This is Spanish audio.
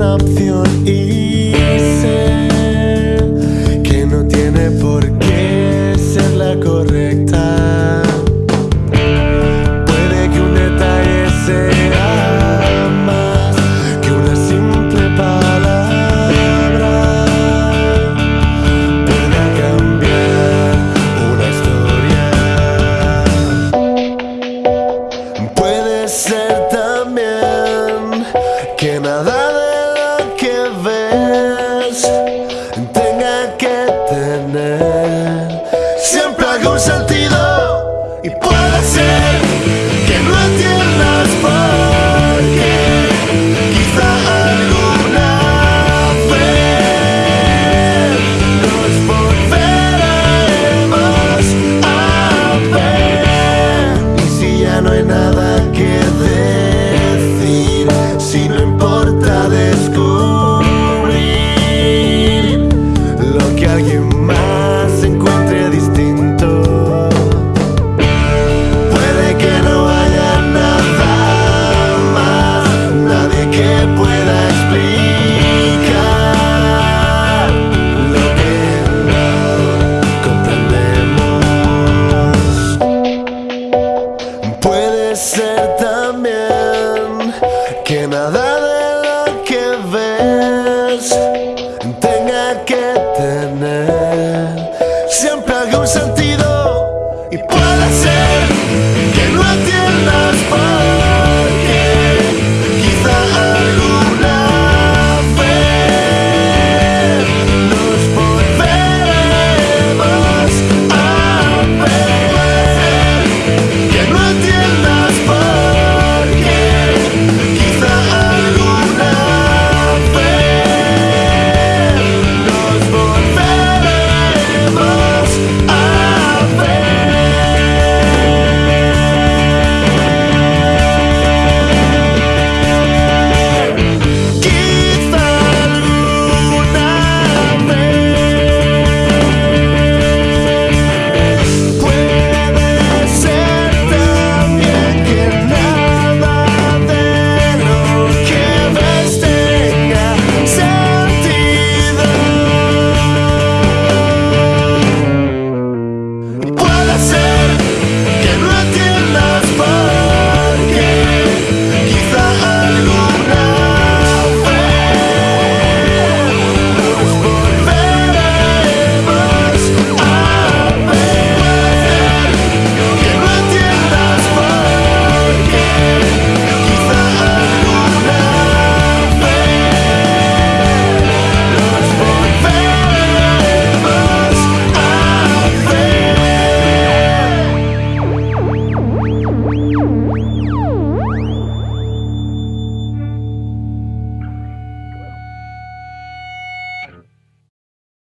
up feeling 내 que ves tenga que tener siempre algún sentido y puede ser que no entiendas más.